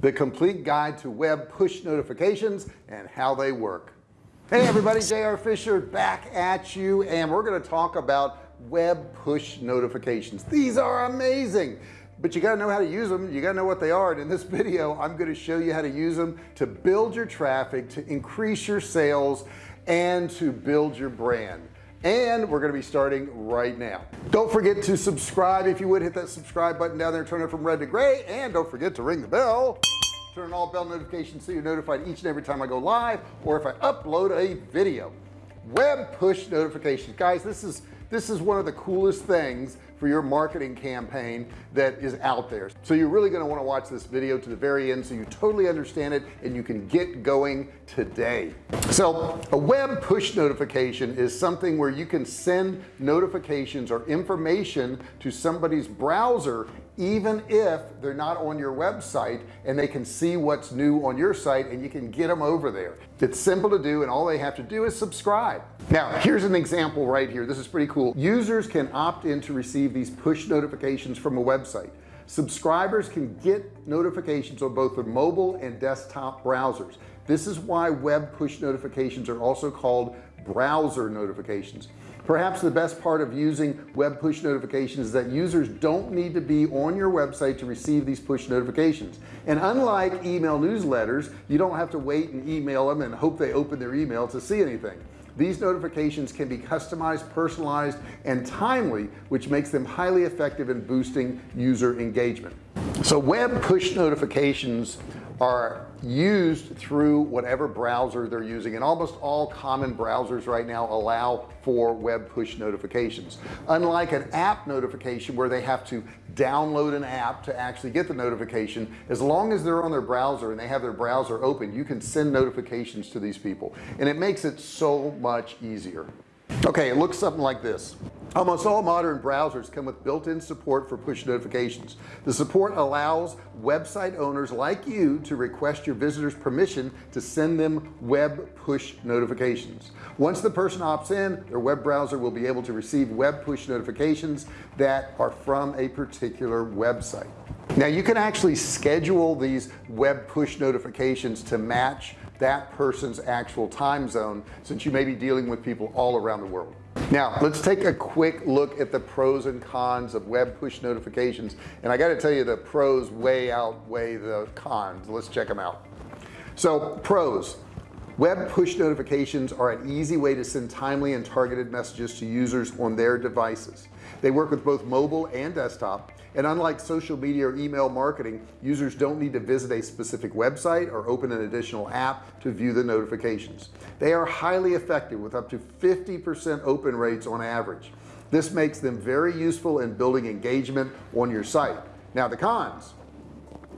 the complete guide to web push notifications and how they work. Hey everybody JR Fisher back at you and we're going to talk about web push notifications. These are amazing but you got to know how to use them you got to know what they are and in this video I'm going to show you how to use them to build your traffic to increase your sales and to build your brand and we're going to be starting right now. Don't forget to subscribe if you would. Hit that subscribe button down there turn it from red to gray and don't forget to ring the bell. Turn on all bell notifications so you're notified each and every time I go live or if I upload a video. Web push notifications. Guys this is this is one of the coolest things for your marketing campaign that is out there. So you're really going to want to watch this video to the very end so you totally understand it and you can get going today. So a web push notification is something where you can send notifications or information to somebody's browser even if they're not on your website and they can see what's new on your site and you can get them over there. It's simple to do and all they have to do is subscribe. Now here's an example right here. This is pretty cool users can opt in to receive these push notifications from a website. Subscribers can get notifications on both the mobile and desktop browsers. This is why web push notifications are also called browser notifications. Perhaps the best part of using web push notifications is that users don't need to be on your website to receive these push notifications. And unlike email newsletters you don't have to wait and email them and hope they open their email to see anything these notifications can be customized personalized and timely which makes them highly effective in boosting user engagement. So web push notifications are used through whatever browser they're using and almost all common browsers right now allow for web push notifications. Unlike an app notification where they have to download an app to actually get the notification as long as they're on their browser and they have their browser open you can send notifications to these people. And it makes it so much easier. Okay it looks something like this almost all modern browsers come with built-in support for push notifications. The support allows website owners like you to request your visitors permission to send them web push notifications. Once the person opts in their web browser will be able to receive web push notifications that are from a particular website. Now you can actually schedule these web push notifications to match that person's actual time zone since you may be dealing with people all around the world now let's take a quick look at the pros and cons of web push notifications. And I got to tell you the pros way outweigh the cons. Let's check them out. So pros web push notifications are an easy way to send timely and targeted messages to users on their devices. They work with both mobile and desktop and unlike social media or email marketing users don't need to visit a specific website or open an additional app to view the notifications. They are highly effective with up to 50% open rates on average. This makes them very useful in building engagement on your site. Now the cons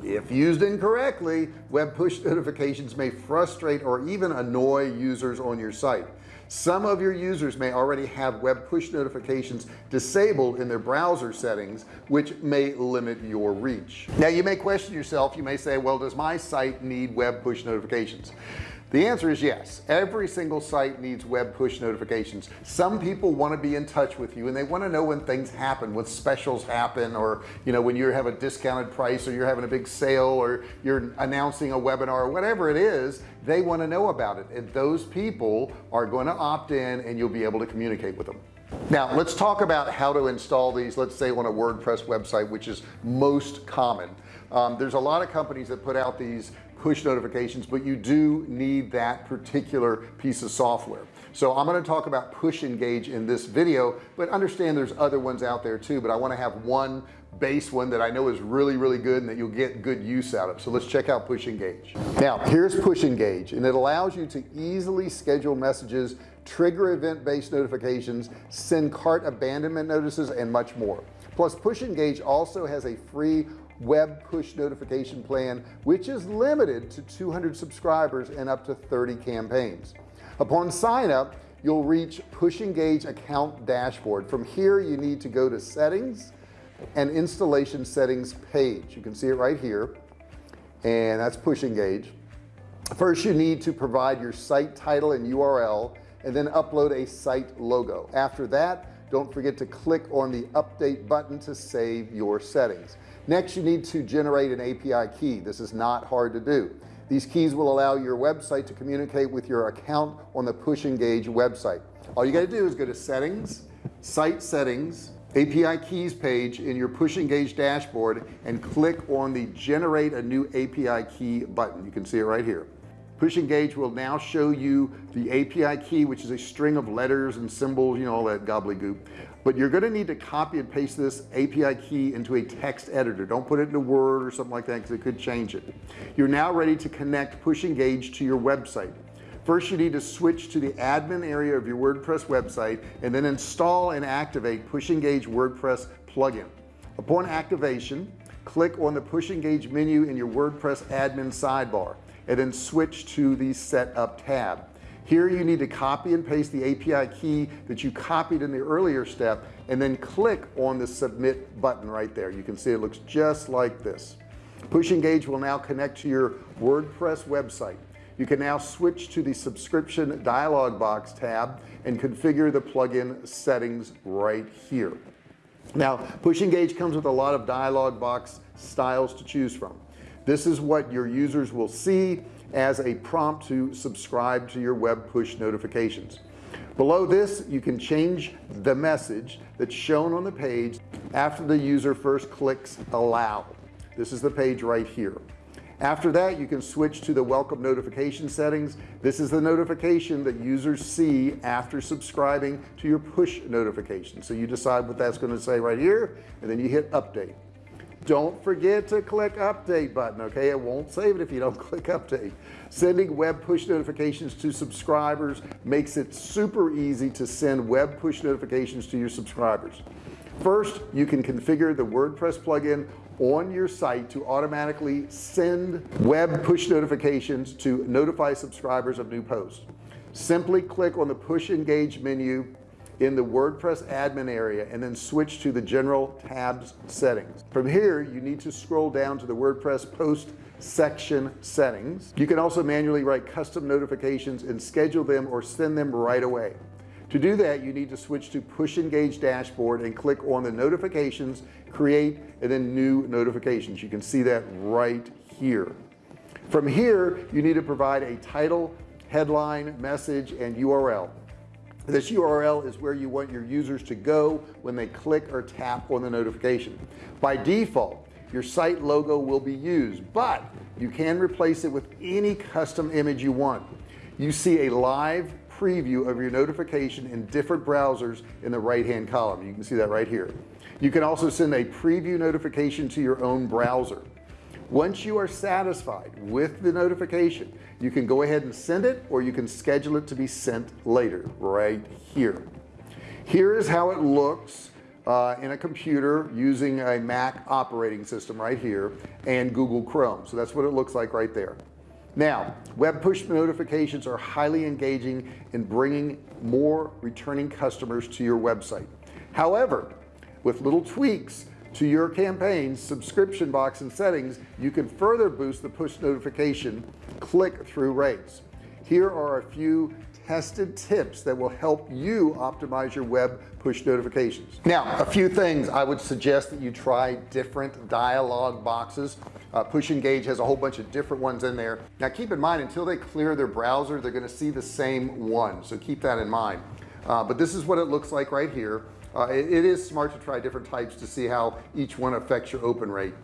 if used incorrectly web push notifications may frustrate or even annoy users on your site. Some of your users may already have web push notifications disabled in their browser settings which may limit your reach. Now you may question yourself. You may say well does my site need web push notifications the answer is yes. Every single site needs web push notifications. Some people want to be in touch with you and they want to know when things happen when specials happen or you know when you have a discounted price or you're having a big sale or you're announcing a webinar or whatever it is they want to know about it. And those people are going to opt in and you'll be able to communicate with them. Now let's talk about how to install these let's say on a WordPress website which is most common. Um, there's a lot of companies that put out these push notifications but you do need that particular piece of software. So I'm going to talk about PushEngage in this video but understand there's other ones out there too but I want to have one base one that I know is really really good and that you'll get good use out of. So let's check out PushEngage. Now here's PushEngage and it allows you to easily schedule messages trigger event-based notifications send cart abandonment notices and much more. Plus PushEngage also has a free web push notification plan which is limited to 200 subscribers and up to 30 campaigns. Upon sign up you'll reach PushEngage account dashboard. From here you need to go to settings and installation settings page. You can see it right here and that's PushEngage. First you need to provide your site title and URL and then upload a site logo. After that don't forget to click on the update button to save your settings. Next you need to generate an API key. This is not hard to do. These keys will allow your website to communicate with your account on the PushEngage website. All you got to do is go to settings site settings API keys page in your PushEngage dashboard and click on the generate a new API key button. You can see it right here PushEngage will now show you the API key which is a string of letters and symbols you know all that gobbledygook. But you're going to need to copy and paste this API key into a text editor. Don't put it into Word or something like that because it could change it. You're now ready to connect PushEngage to your website. First you need to switch to the admin area of your WordPress website and then install and activate PushEngage WordPress plugin. Upon activation click on the PushEngage menu in your WordPress admin sidebar and then switch to the setup tab. Here you need to copy and paste the API key that you copied in the earlier step and then click on the submit button right there. You can see it looks just like this. PushEngage will now connect to your WordPress website. You can now switch to the subscription dialog box tab and configure the plugin settings right here. Now PushEngage comes with a lot of dialog box styles to choose from this is what your users will see as a prompt to subscribe to your web push notifications. Below this you can change the message that's shown on the page after the user first clicks allow. This is the page right here. After that you can switch to the welcome notification settings. This is the notification that users see after subscribing to your push notification. So you decide what that's going to say right here and then you hit update don't forget to click update button okay? It won't save it if you don't click update. Sending web push notifications to subscribers makes it super easy to send web push notifications to your subscribers. First you can configure the WordPress plugin on your site to automatically send web push notifications to notify subscribers of new posts. Simply click on the PushEngage menu in the WordPress admin area and then switch to the general tabs settings. From here you need to scroll down to the WordPress post section settings. You can also manually write custom notifications and schedule them or send them right away. To do that you need to switch to PushEngage dashboard and click on the notifications create and then new notifications. You can see that right here. From here you need to provide a title headline message and URL this URL is where you want your users to go when they click or tap on the notification. By default your site logo will be used but you can replace it with any custom image you want. You see a live preview of your notification in different browsers in the right hand column. You can see that right here. You can also send a preview notification to your own browser once you are satisfied with the notification you can go ahead and send it or you can schedule it to be sent later right here. Here is how it looks uh, in a computer using a Mac operating system right here and Google Chrome. So that's what it looks like right there. Now web push notifications are highly engaging in bringing more returning customers to your website. However with little tweaks to your campaigns subscription box and settings you can further boost the push notification click-through rates. Here are a few tested tips that will help you optimize your web push notifications. Now a few things I would suggest that you try different dialog boxes. Uh, PushEngage has a whole bunch of different ones in there. Now keep in mind until they clear their browser they're going to see the same one so keep that in mind. Uh, but this is what it looks like right here uh, it, it is smart to try different types to see how each one affects your open rate.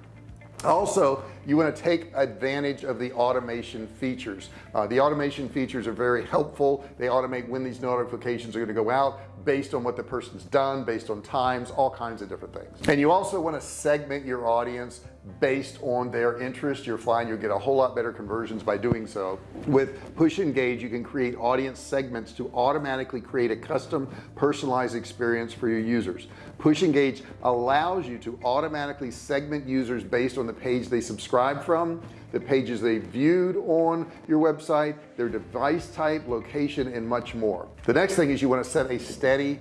Also you want to take advantage of the automation features. Uh, the automation features are very helpful. They automate when these notifications are going to go out based on what the person's done based on times all kinds of different things. And you also want to segment your audience based on their interest. You're find you'll get a whole lot better conversions by doing so. With PushEngage you can create audience segments to automatically create a custom personalized experience for your users PushEngage allows you to automatically segment users based on the page they subscribe from the pages they viewed on your website their device type location and much more. The next thing is you want to set a steady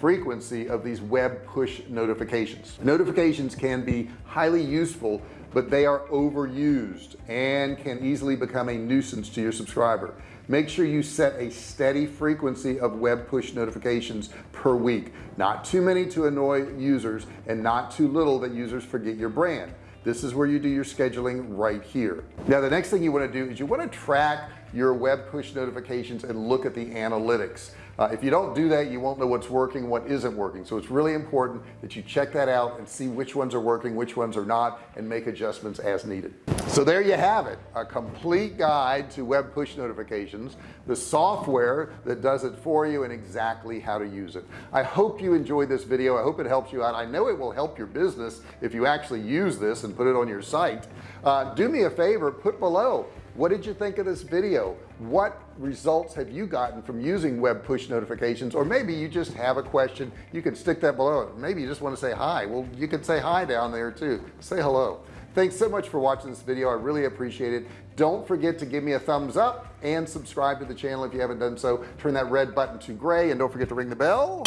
frequency of these web push notifications. Notifications can be highly useful but they are overused and can easily become a nuisance to your subscriber make sure you set a steady frequency of web push notifications per week. Not too many to annoy users and not too little that users forget your brand. This is where you do your scheduling right here. Now the next thing you want to do is you want to track your web push notifications and look at the analytics uh, if you don't do that you won't know what's working what isn't working. So it's really important that you check that out and see which ones are working which ones are not and make adjustments as needed. So there you have it a complete guide to web push notifications the software that does it for you and exactly how to use it. I hope you enjoyed this video. I hope it helps you out. I know it will help your business if you actually use this and put it on your site. Uh, do me a favor put below what did you think of this video? What results have you gotten from using web push notifications? Or maybe you just have a question. You can stick that below. Maybe you just want to say hi. Well you can say hi down there too. Say hello. Thanks so much for watching this video. I really appreciate it. Don't forget to give me a thumbs up and subscribe to the channel if you haven't done so. Turn that red button to gray and don't forget to ring the bell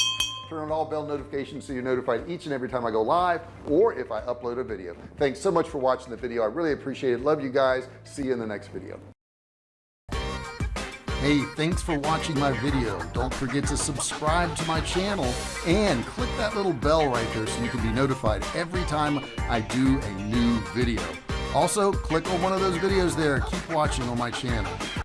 turn on all bell notifications so you're notified each and every time I go live or if I upload a video. Thanks so much for watching the video. I really appreciate it. Love you guys. See you in the next video. Hey thanks for watching my video. Don't forget to subscribe to my channel and click that little bell right there so you can be notified every time I do a new video. Also click on one of those videos there. Keep watching on my channel